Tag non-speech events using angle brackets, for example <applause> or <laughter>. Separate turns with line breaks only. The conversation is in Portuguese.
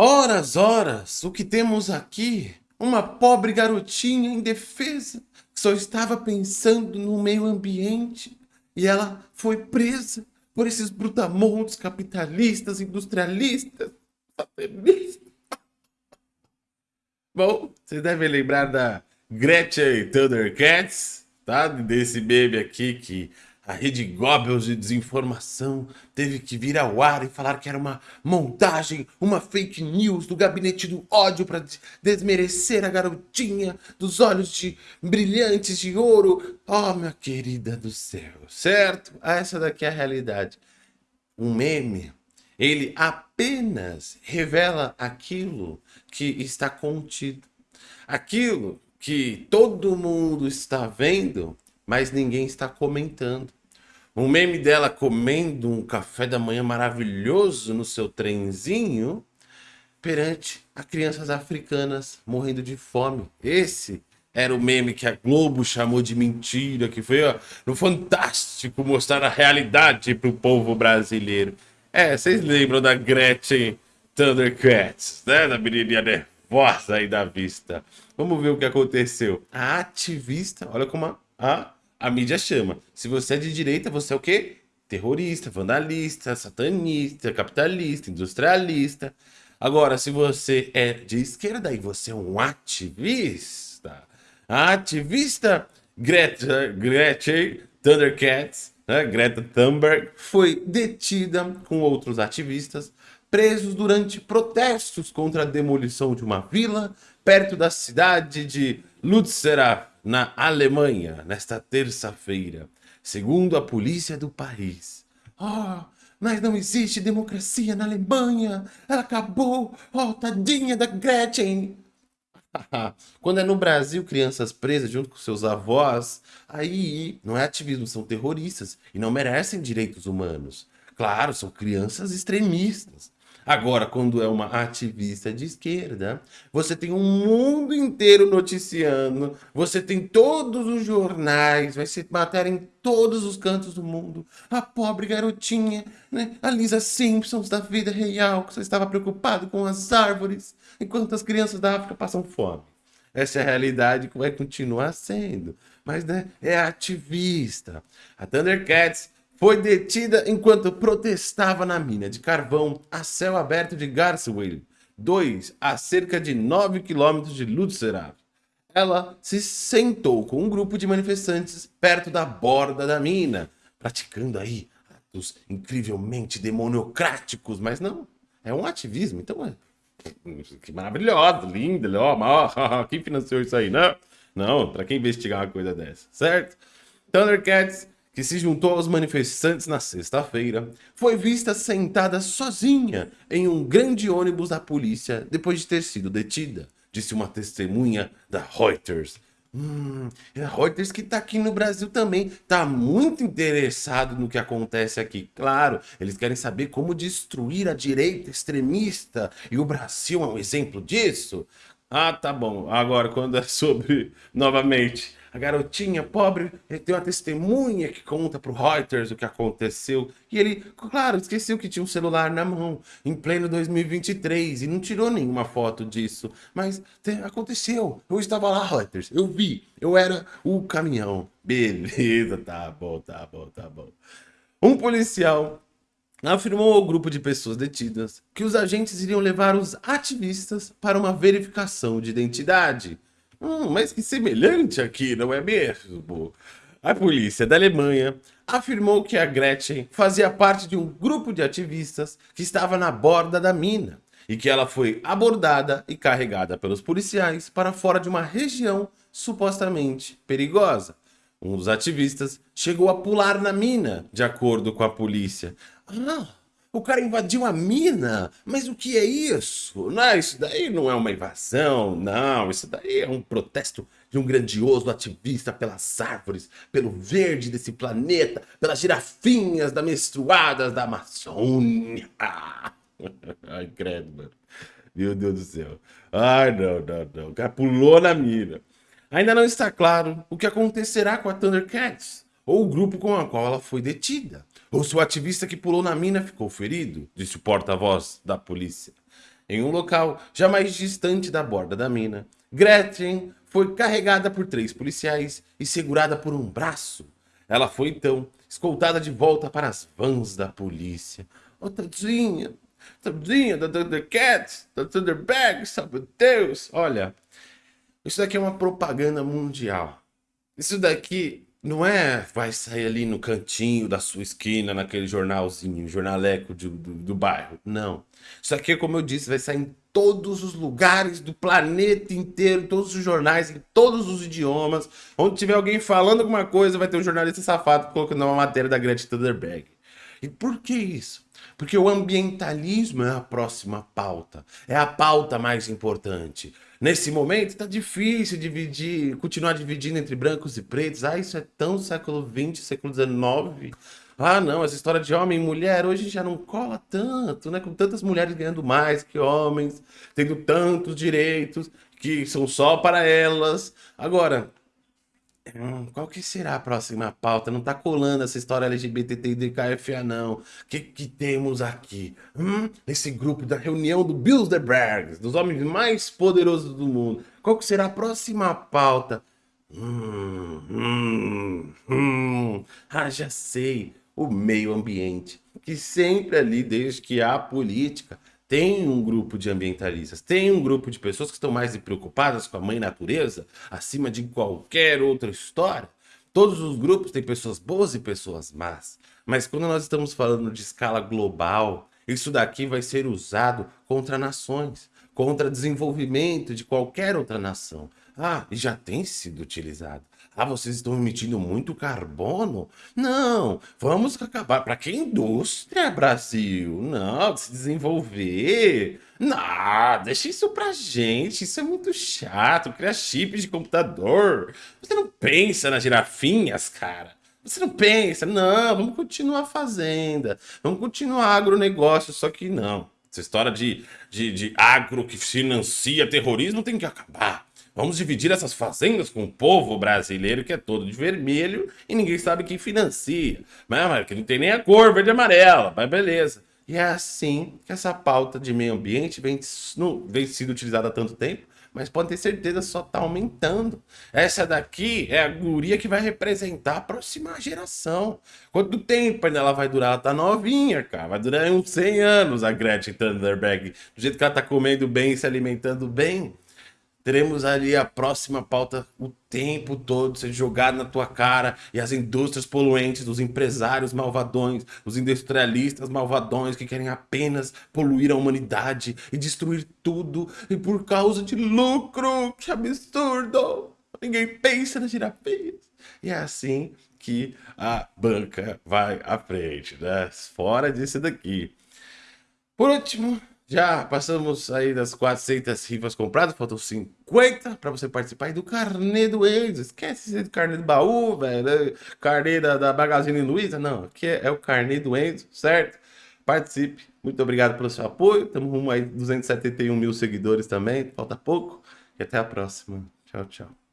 Horas, horas, o que temos aqui? Uma pobre garotinha indefesa que só estava pensando no meio ambiente e ela foi presa por esses brutamontes capitalistas, industrialistas, Bom, vocês devem lembrar da Gretchen Thundercats, tá? Desse meme aqui que a rede Goebbels de desinformação teve que vir ao ar e falar que era uma montagem, uma fake news do gabinete do ódio para desmerecer a garotinha dos olhos de brilhantes de ouro. Oh, minha querida do céu, certo? Essa daqui é a realidade. Um meme, ele apenas revela aquilo que está contido. Aquilo que todo mundo está vendo, mas ninguém está comentando. Um meme dela comendo um café da manhã maravilhoso no seu trenzinho perante a crianças africanas morrendo de fome. Esse era o meme que a Globo chamou de mentira, que foi ó, no Fantástico mostrar a realidade para o povo brasileiro. É, vocês lembram da Gretchen Thundercats, né? Da menininha nervosa aí da vista. Vamos ver o que aconteceu. A ativista, olha como a, a a mídia chama. Se você é de direita, você é o quê? Terrorista, vandalista, satanista, capitalista, industrialista. Agora, se você é de esquerda e você é um ativista, a ativista Greta, Gretchen Thundercats, né, Greta Thunberg, foi detida com outros ativistas presos durante protestos contra a demolição de uma vila perto da cidade de Lützerath, na Alemanha, nesta terça-feira, segundo a polícia do país. Oh, mas não existe democracia na Alemanha, ela acabou, oh, tadinha da Gretchen. <laughs> Quando é no Brasil crianças presas junto com seus avós, aí não é ativismo, são terroristas e não merecem direitos humanos. Claro, são crianças extremistas. Agora, quando é uma ativista de esquerda, você tem um mundo inteiro noticiando, você tem todos os jornais, vai ser matéria em todos os cantos do mundo. A pobre garotinha, né? a Lisa Simpsons da vida real, que só estava preocupado com as árvores, enquanto as crianças da África passam fome. Essa é a realidade que vai continuar sendo. Mas né, é ativista. A Thundercats foi detida enquanto protestava na mina de carvão a céu aberto de Garswil, 2 a cerca de 9 quilômetros de Lützerath. Ela se sentou com um grupo de manifestantes perto da borda da mina, praticando aí atos incrivelmente demoniocráticos, mas não, é um ativismo, então é que maravilhoso, lindo, ó, quem financiou isso aí, não? Não, para quem investigar uma coisa dessa, certo? Thundercats que se juntou aos manifestantes na sexta-feira, foi vista sentada sozinha em um grande ônibus da polícia depois de ter sido detida, disse uma testemunha da Reuters. Hum, a Reuters que está aqui no Brasil também está muito interessado no que acontece aqui. Claro, eles querem saber como destruir a direita extremista e o Brasil é um exemplo disso. Ah, tá bom. Agora, quando é <laughs> sobre, novamente, a garotinha pobre tem uma testemunha que conta pro Reuters o que aconteceu. E ele, claro, esqueceu que tinha um celular na mão, em pleno 2023, e não tirou nenhuma foto disso. Mas aconteceu. Eu estava lá, Reuters, eu vi. Eu era o caminhão. Beleza, <laughs> tá bom, tá bom, tá bom. Um policial afirmou ao grupo de pessoas detidas que os agentes iriam levar os ativistas para uma verificação de identidade. Hum, mas que semelhante aqui, não é mesmo? A polícia da Alemanha afirmou que a Gretchen fazia parte de um grupo de ativistas que estava na borda da mina e que ela foi abordada e carregada pelos policiais para fora de uma região supostamente perigosa. Um dos ativistas chegou a pular na mina, de acordo com a polícia. Ah, o cara invadiu a mina? Mas o que é isso? Não, isso daí não é uma invasão, não. Isso daí é um protesto de um grandioso ativista pelas árvores, pelo verde desse planeta, pelas girafinhas da menstruadas da Amazônia. <laughs> Ai, credo, mano. Meu Deus do céu. Ai, não, não, não. O cara pulou na mina. Ainda não está claro o que acontecerá com a Thundercats, ou o grupo com o qual ela foi detida. Ou se o ativista que pulou na mina ficou ferido, disse o porta-voz da polícia. Em um local jamais distante da borda da mina, Gretchen foi carregada por três policiais e segurada por um braço. Ela foi então escoltada de volta para as vans da polícia. Oh, tadinha, tadinha da Thundercats, da Thunderbag, sabe Deus. Olha, isso daqui é uma propaganda mundial. Isso daqui não é vai sair ali no cantinho da sua esquina, naquele jornalzinho, jornaleco do, do, do bairro. Não. Isso aqui, como eu disse, vai sair em todos os lugares do planeta inteiro, todos os jornais, em todos os idiomas. Onde tiver alguém falando alguma coisa, vai ter um jornalista safado colocando uma matéria da Greta Thunberg. E por que isso? Porque o ambientalismo é a próxima pauta, é a pauta mais importante. Nesse momento está difícil dividir, continuar dividindo entre brancos e pretos. Ah, isso é tão século XX, século XIX. Ah, não, essa história de homem e mulher hoje já não cola tanto, né? Com tantas mulheres ganhando mais que homens, tendo tantos direitos que são só para elas. Agora, Hum, qual que será a próxima pauta? Não tá colando essa história LGBT e DKFA, não. O que, que temos aqui? Hum, esse grupo da reunião do Bilderberg, dos homens mais poderosos do mundo. Qual que será a próxima pauta? Hum, hum, hum. Ah, já sei. O meio ambiente. Que sempre ali, desde que há política, tem um grupo de ambientalistas, tem um grupo de pessoas que estão mais preocupadas com a mãe natureza, acima de qualquer outra história. Todos os grupos têm pessoas boas e pessoas más. Mas quando nós estamos falando de escala global, isso daqui vai ser usado contra nações, contra desenvolvimento de qualquer outra nação. Ah, e já tem sido utilizado. Ah, vocês estão emitindo muito carbono? Não, vamos acabar. Para que indústria, Brasil? Não, se desenvolver. Não, deixa isso pra gente. Isso é muito chato. Criar chips de computador. Você não pensa nas girafinhas, cara. Você não pensa, não, vamos continuar fazenda, vamos continuar agronegócio, só que não. Essa história de, de, de agro que financia terrorismo tem que acabar. Vamos dividir essas fazendas com o povo brasileiro que é todo de vermelho e ninguém sabe quem financia. Mas, que não tem nem a cor verde e amarela, mas beleza. E é assim que essa pauta de meio ambiente vem, vem sendo utilizada há tanto tempo, mas pode ter certeza só está aumentando. Essa daqui é a guria que vai representar a próxima geração. Quanto tempo ainda ela vai durar? Ela tá novinha, cara. Vai durar uns 100 anos a Gretchen Thunberg. Do jeito que ela tá comendo bem, se alimentando bem teremos ali a próxima pauta o tempo todo sendo jogado na tua cara e as indústrias poluentes, os empresários malvadões, os industrialistas malvadões que querem apenas poluir a humanidade e destruir tudo e por causa de lucro, que absurdo! Ninguém pensa nas girafias. E é assim que a banca vai à frente, né? Fora disso daqui. Por último, já passamos aí das 400 rifas compradas, faltam 50 para você participar do carnê do Enzo. Esquece esse carnê do baú, velho. Carnê da, da Magazine Luiza. Não, aqui é, é, o carnê do Enzo, certo? Participe. Muito obrigado pelo seu apoio. Estamos rumo aí 271 mil seguidores também. Falta pouco. E até a próxima. Tchau, tchau.